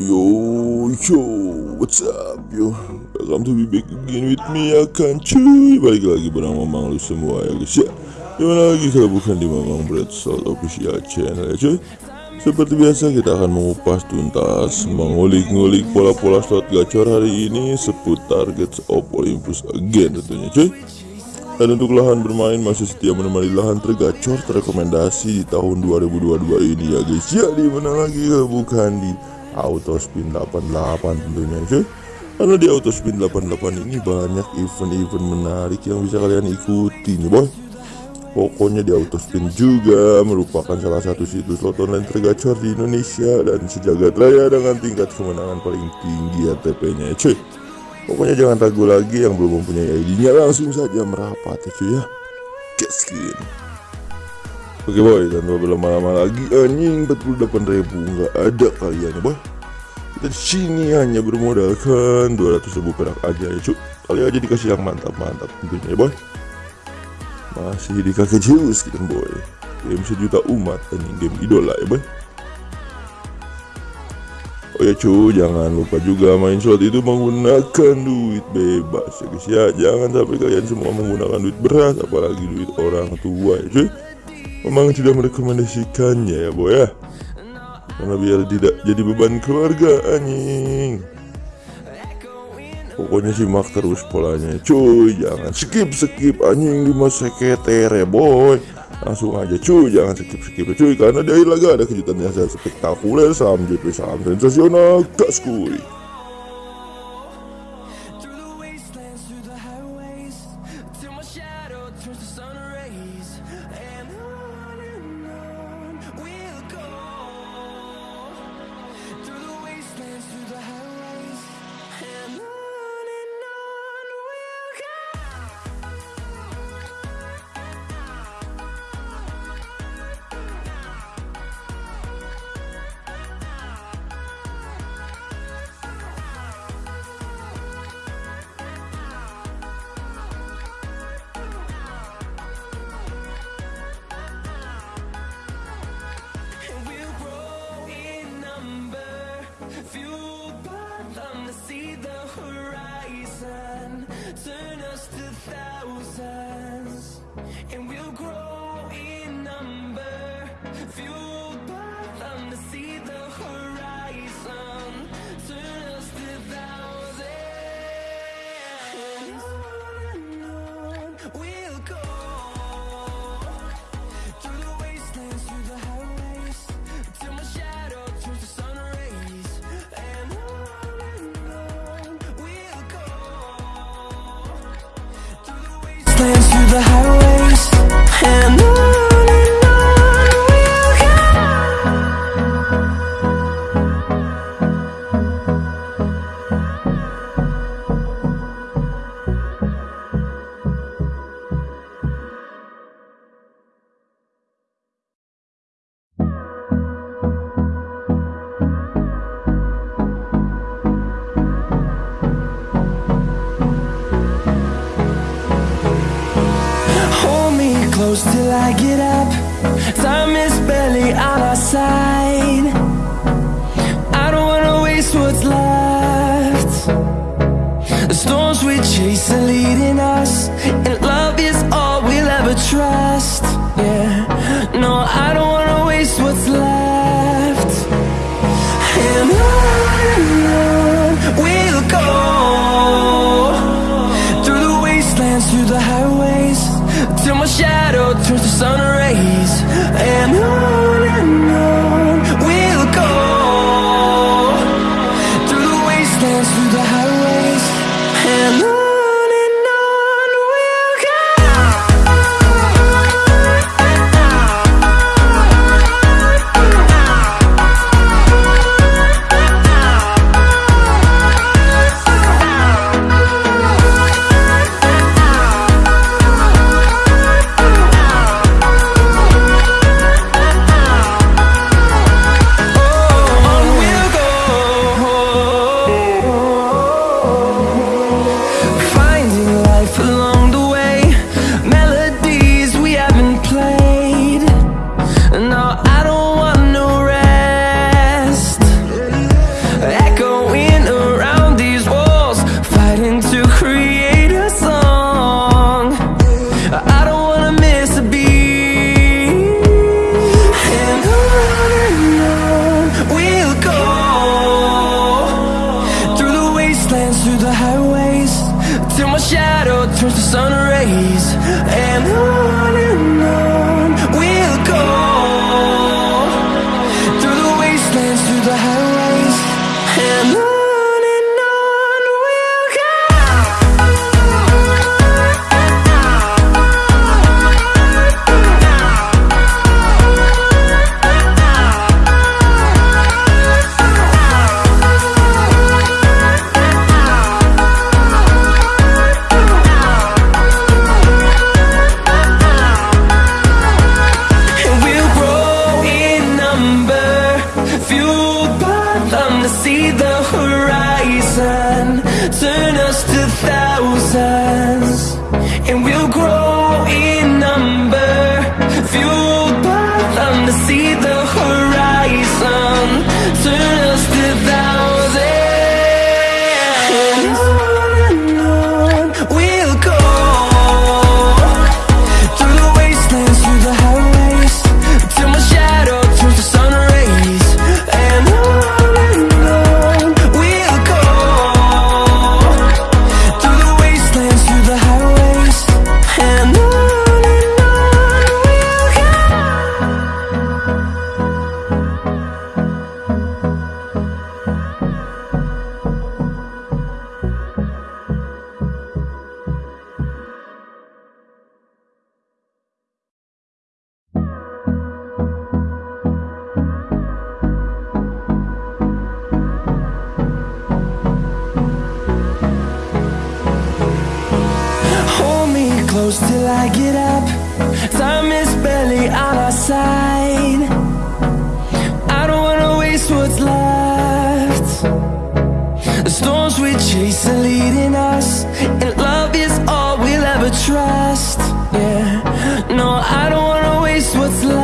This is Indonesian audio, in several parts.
Yo yo what's up yo? Welcome to be back again with me ya kan cuy. Balik lagi bareng mamang lu semua ya guys ya. Di mana lagi kalau bukan di mamang bread salt official channel ya cuy? Seperti biasa kita akan mengupas tuntas mengulik-ngulik pola-pola slot gacor hari ini seputar Gates of Olympus again tentunya cuy. Dan untuk lahan bermain masih setia menemani lahan tergacor terrekomendasi di tahun 2022 ini ya guys ya. Di mana lagi ya bukan di auto spin 88 tentunya cuy karena di auto spin 88 ini banyak event-event menarik yang bisa kalian ikuti nih boy Pokoknya di auto spin juga merupakan salah satu situs slot online tergacor di Indonesia dan sejagat raya dengan tingkat kemenangan paling tinggi ATP-nya ya cuy. Pokoknya jangan ragu lagi yang belum mempunyai ID-nya langsung saja merapat ya cuy ya. Gaskin. Oke boy, dan berlama-lama lagi anjing 48 ribu nggak ada kalian ya boy. Kita di sini hanya bermodalkan 200 ribu perak aja ya cuy. Kali aja dikasih yang mantap-mantap tentunya ya boy. Masih di kakek kita boy. Game sejuta umat anjing game idola ya boy. Oh ya cuy, jangan lupa juga main slot itu menggunakan duit bebas ya guys ya. Jangan sampai kalian semua menggunakan duit beras, apalagi duit orang tua ya cuy. Memang tidak merekomendasikannya ya boy ya. Karena biar tidak jadi beban keluarga anjing. Pokoknya simak terus polanya cuy, jangan skip skip anjing di masa keter ya boy langsung aja cuy jangan skip skip ya, cuy karena di akhir laga ada kejutan yang sangat spektakuler saham JP saham sensasional gas kuy turn us to thousands. And we'll grow in number, fueled by them to see the horizon, turn us to thousands. And on and on we'll go. The highways, and close till I get up. Time is barely on our side. I don't wanna waste what's left. The storms we chase are leading us, and love is all we'll ever trust. Yeah, no, I don't wanna waste what's left. And on we'll go shadow turns to sun rays, and on close till I get up. Time is barely on our side. I don't wanna waste what's left. The storms we chase are leading us And love is all we'll ever trust. Yeah, no, I don't wanna waste what's left.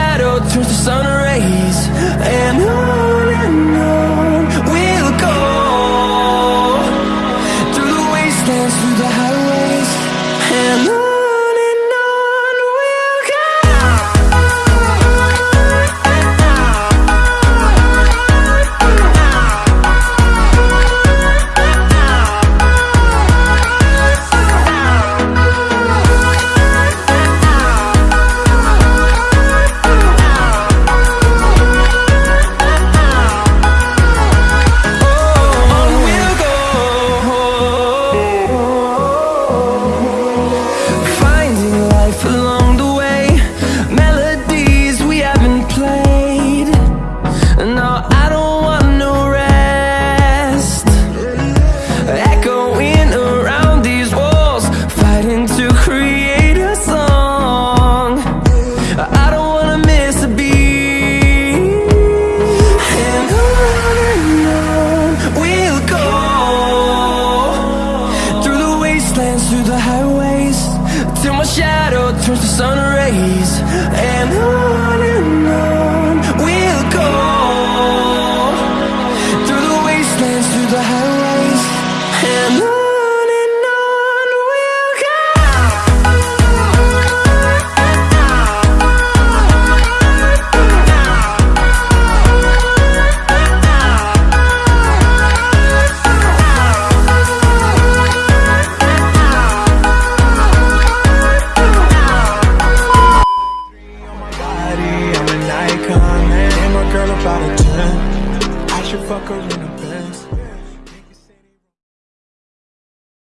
shadow turns to sun rays. And I